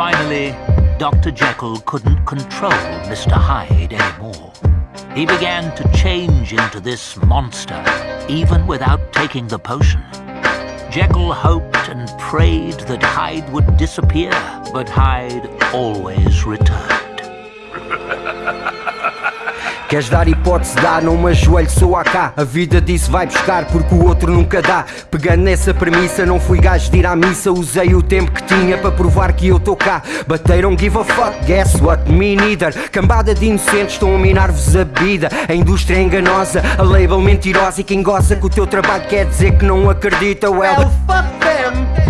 Finally, Dr. Jekyll couldn't control Mr. Hyde anymore. He began to change into this monster, even without taking the potion. Jekyll hoped and prayed that Hyde would disappear, but Hyde always returned. Queres dar hipótese? Dá, não me ajoelho, sou a cá A vida disse vai buscar porque o outro nunca dá. Pegando nessa premissa, não fui gajo de ir à missa. Usei o tempo que tinha para provar que eu tô cá. Bateram give a fuck, guess what, me neither. Cambada de inocentes estão a minar-vos a vida. A indústria é enganosa, a label mentirosa. E quem goza que o teu trabalho quer dizer que não acredita Well, fuck them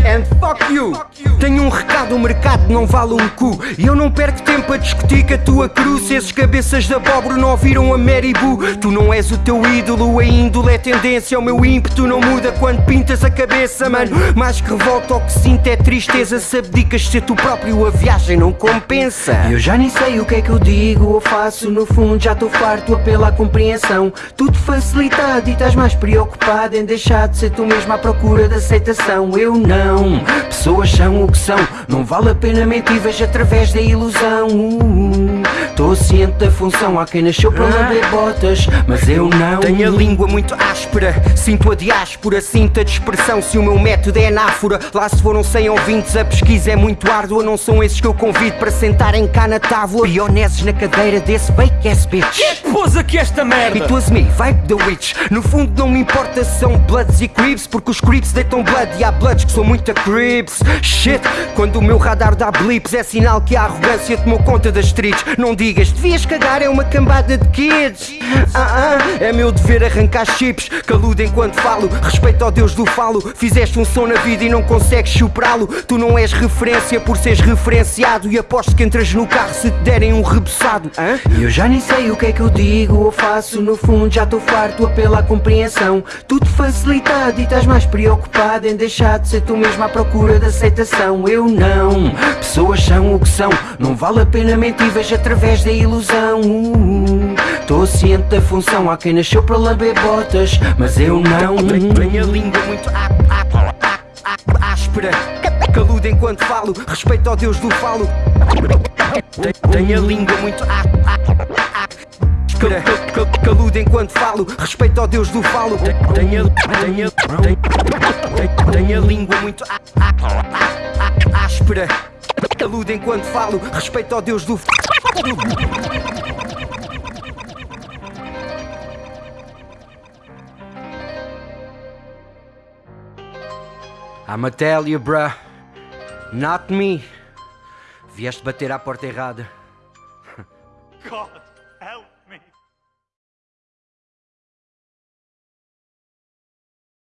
and fuck you. Tenho um recado, o mercado não vale um cu. E eu não perco tempo a discutir com a tua cruz Se esses cabeças de abóbora não ouviram a Mary Boo Tu não és o teu ídolo, a índole é tendência. O meu ímpeto não muda quando pintas a cabeça, mano. Mais que revolta o que sinto é tristeza. Se abdicas de ser tu próprio, a viagem não compensa. Eu já nem sei o que é que eu digo ou faço. No fundo já estou farto, apelo à compreensão. Tudo facilitado e estás mais preocupado Em deixar de ser tu mesmo à procura de aceitação. Eu não, pessoas são o que são. Não vale a pena mentir, vejo através da ilusão Estou ciente da função, há quem nasceu para lamber botas Mas eu não Tenho a língua muito áspera, sinto a diáspora Sinto a dispersão, se o meu método é anáfora Lá se foram 100 ouvintes, a pesquisa é muito árdua. Não são esses que eu convido para sentarem cá na tábua. Pioneses na cadeira desse fake ass bitch. Quem pôs aqui esta merda? It was me, vibe the witch. No fundo não me importa se são bloods e creeps Porque os creeps deitam blood e há bloods que são muito creeps Shit, quando o meu radar dá blips É sinal que a arrogância tomou conta das streets. Não digas, devias cagar, é uma cambada de kids. Ah, ah, É meu dever arrancar chips. Caludo enquanto falo, respeito ao Deus do falo. Fizeste um som na vida e não consegues superá-lo. Tu não és referência por seres referenciado. E aposto que entras no carro se te derem um reboçado E eu já nem sei o que é que eu digo ou faço. No fundo já estou farto, apelo à compreensão. Tudo facilitado e estás mais preocupado Em deixar de ser tu mesmo à procura de aceitação. Eu não, pessoas são o que são. Não vale a pena mentir, vejo através da ilusão. Estou ciente da função, há quem nasceu para lamber botas Mas eu não. Tenho a língua muito áspera. Caludo enquanto falo, respeito ao Deus do falo. Tenho- a língua muito áspera Cal- cal- Caludo enquanto falo, respeito ao Deus do falo. Tenho, a língua muito áspera Caludo enquanto falo, respeito ao Deus do falo I'ma tell you, bruh. Not me. Vieste bater à porta errada. God.